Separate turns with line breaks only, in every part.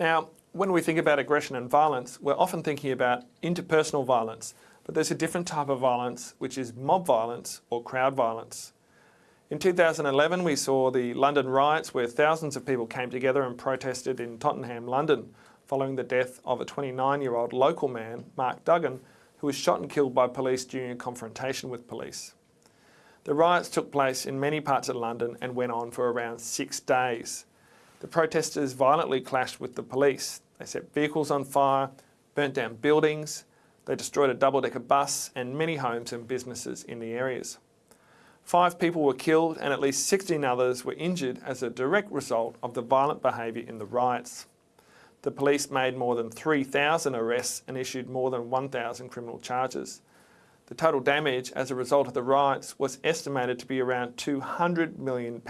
Now, when we think about aggression and violence, we're often thinking about interpersonal violence, but there's a different type of violence, which is mob violence or crowd violence. In 2011, we saw the London riots where thousands of people came together and protested in Tottenham, London, following the death of a 29-year-old local man, Mark Duggan, who was shot and killed by police during a confrontation with police. The riots took place in many parts of London and went on for around six days. The protesters violently clashed with the police. They set vehicles on fire, burnt down buildings, they destroyed a double-decker bus and many homes and businesses in the areas. Five people were killed and at least 16 others were injured as a direct result of the violent behaviour in the riots. The police made more than 3,000 arrests and issued more than 1,000 criminal charges. The total damage as a result of the riots was estimated to be around £200 million.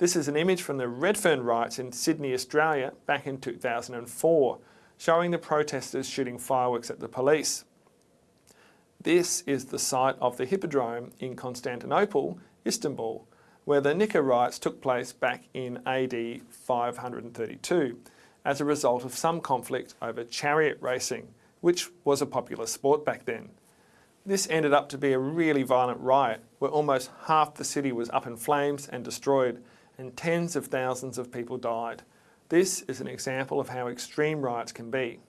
This is an image from the Redfern riots in Sydney, Australia back in 2004, showing the protesters shooting fireworks at the police. This is the site of the Hippodrome in Constantinople, Istanbul, where the Nika riots took place back in AD 532 as a result of some conflict over chariot racing, which was a popular sport back then. This ended up to be a really violent riot where almost half the city was up in flames and destroyed and tens of thousands of people died. This is an example of how extreme riots can be.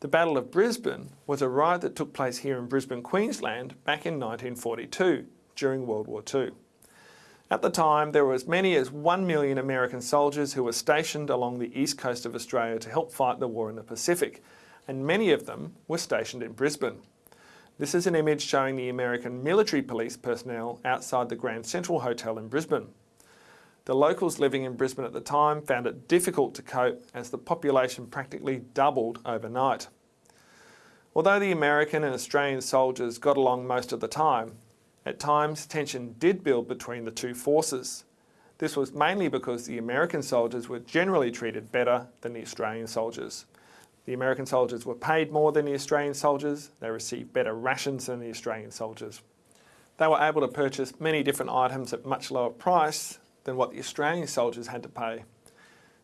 The Battle of Brisbane was a riot that took place here in Brisbane, Queensland back in 1942 during World War II. At the time, there were as many as 1 million American soldiers who were stationed along the east coast of Australia to help fight the war in the Pacific, and many of them were stationed in Brisbane. This is an image showing the American military police personnel outside the Grand Central Hotel in Brisbane. The locals living in Brisbane at the time found it difficult to cope as the population practically doubled overnight. Although the American and Australian soldiers got along most of the time, at times tension did build between the two forces. This was mainly because the American soldiers were generally treated better than the Australian soldiers. The American soldiers were paid more than the Australian soldiers, they received better rations than the Australian soldiers. They were able to purchase many different items at much lower price than what the Australian soldiers had to pay.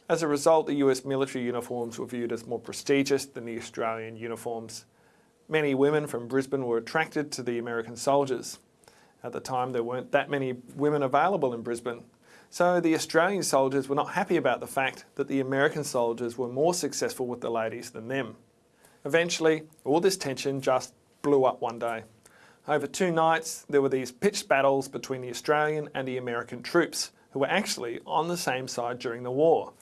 As a result, the US military uniforms were viewed as more prestigious than the Australian uniforms. Many women from Brisbane were attracted to the American soldiers. At the time, there weren't that many women available in Brisbane, so the Australian soldiers were not happy about the fact that the American soldiers were more successful with the ladies than them. Eventually, all this tension just blew up one day. Over two nights, there were these pitched battles between the Australian and the American troops, who were actually on the same side during the war.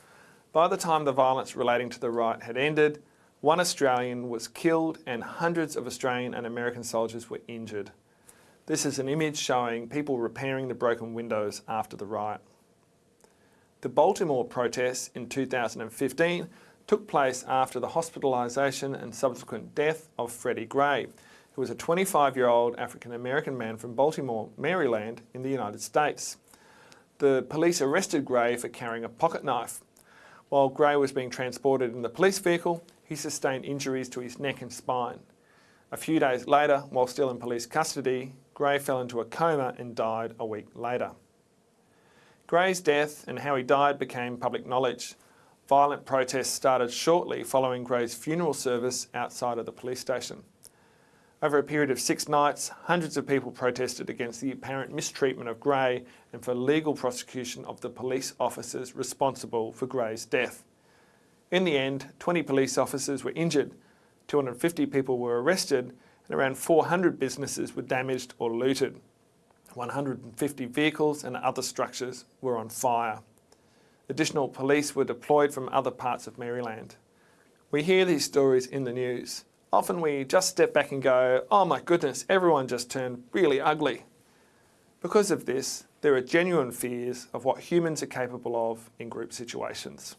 By the time the violence relating to the riot had ended, one Australian was killed and hundreds of Australian and American soldiers were injured. This is an image showing people repairing the broken windows after the riot. The Baltimore protests in 2015 took place after the hospitalisation and subsequent death of Freddie Gray, who was a 25-year-old African-American man from Baltimore, Maryland in the United States. The police arrested Gray for carrying a pocket knife. While Gray was being transported in the police vehicle, he sustained injuries to his neck and spine. A few days later, while still in police custody, Gray fell into a coma and died a week later. Gray's death and how he died became public knowledge. Violent protests started shortly following Gray's funeral service outside of the police station. Over a period of six nights, hundreds of people protested against the apparent mistreatment of Gray and for legal prosecution of the police officers responsible for Gray's death. In the end, 20 police officers were injured, 250 people were arrested and around 400 businesses were damaged or looted. 150 vehicles and other structures were on fire. Additional police were deployed from other parts of Maryland. We hear these stories in the news. Often we just step back and go, oh my goodness, everyone just turned really ugly. Because of this, there are genuine fears of what humans are capable of in group situations.